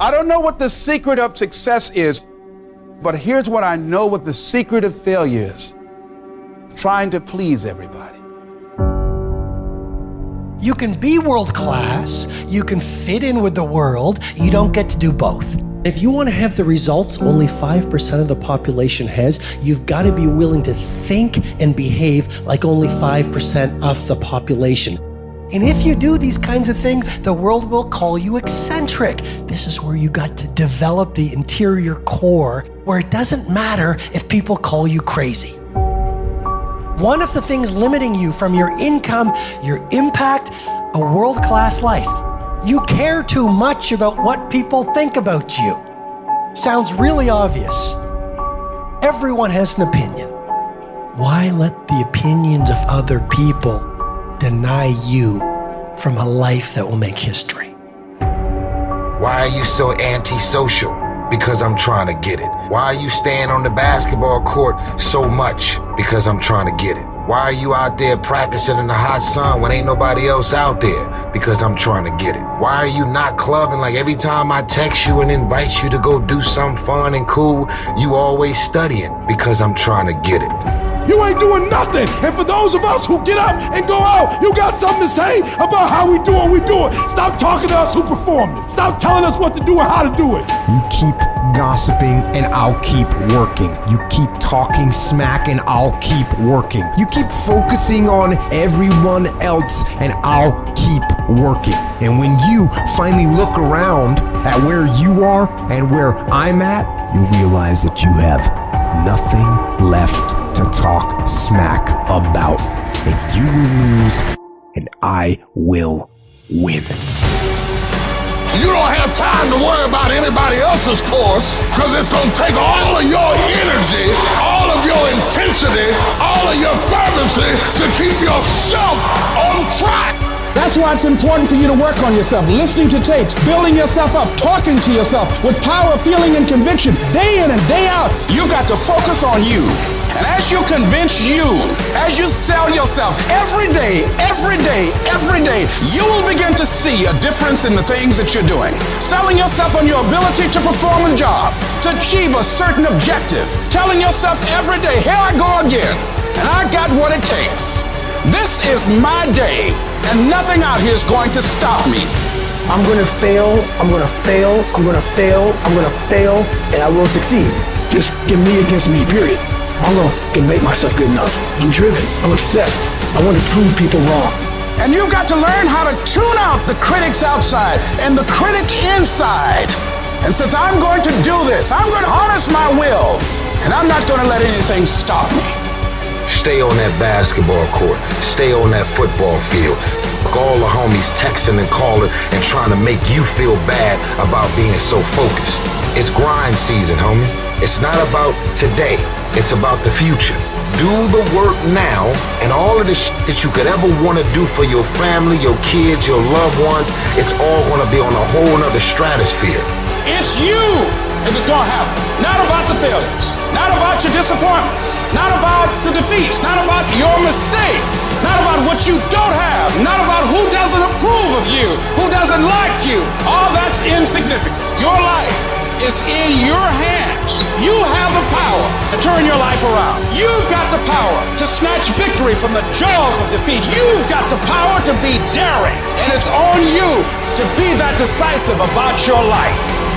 I don't know what the secret of success is, but here's what I know what the secret of failure is trying to please everybody. You can be world class, you can fit in with the world, you don't get to do both. If you want to have the results only 5% of the population has, you've got to be willing to think and behave like only 5% of the population. And if you do these kinds of things, the world will call you eccentric. This is where you got to develop the interior core where it doesn't matter if people call you crazy. One of the things limiting you from your income, your impact, a world class life. You care too much about what people think about you. Sounds really obvious. Everyone has an opinion. Why let the opinions of other people deny you from a life that will make history? Why are you so antisocial? Because I'm trying to get it. Why are you staying on the basketball court so much? Because I'm trying to get it. Why are you out there practicing in the hot sun when ain't nobody else out there? Because I'm trying to get it. Why are you not clubbing like every time I text you and invite you to go do something fun and cool, you always studying? Because I'm trying to get it. You ain't doing nothing. And for those of us who get up and go out, you got something to say about how we do what we do it. Stop talking to us who perform it. Stop telling us what to do and how to do it. You keep gossiping and I'll keep working. You keep talking smack and I'll keep working. You keep focusing on everyone else and I'll keep working. And when you finally look around at where you are and where I'm at, you realize that you have nothing left to talk smack about. And you will lose, and I will win. You don't have time to worry about anybody else's course because it's going to take all of your energy, all of your intensity, all of your fervency to keep yourself on track. That's why it's important for you to work on yourself, listening to tapes, building yourself up, talking to yourself with power, feeling, and conviction, day in and day out. You've got to focus on you. And as you convince you, as you sell yourself every day, every day, every day, you will begin to see a difference in the things that you're doing. Selling yourself on your ability to perform a job, to achieve a certain objective. Telling yourself every day, here I go again, and I got what it takes. This is my day, and nothing out here is going to stop me. I'm gonna fail, I'm gonna fail, I'm gonna fail, I'm gonna fail, and I will succeed. Just give me against me, period. I'm gonna fucking make myself good enough. I'm driven. I'm obsessed. I want to prove people wrong. And you've got to learn how to tune out the critics outside and the critic inside. And since I'm going to do this, I'm going to harness my will, and I'm not going to let anything stop me. Stay on that basketball court. Stay on that football field. All the homies texting and calling and trying to make you feel bad about being so focused. It's grind season, homie. It's not about today. It's about the future. Do the work now, and all of the shit that you could ever want to do for your family, your kids, your loved ones, it's all going to be on a whole nother stratosphere. It's you if it's going to happen. Not about the failures, not about your disappointments, not about the defeats, not about your mistakes, not about what you don't have, not about who doesn't approve of you, who doesn't like you. All that's insignificant. Your life is in your hands. You have the power to turn your life around. You've got the power to snatch victory from the jaws of defeat. You've got the power to be daring. And it's on you to be that decisive about your life.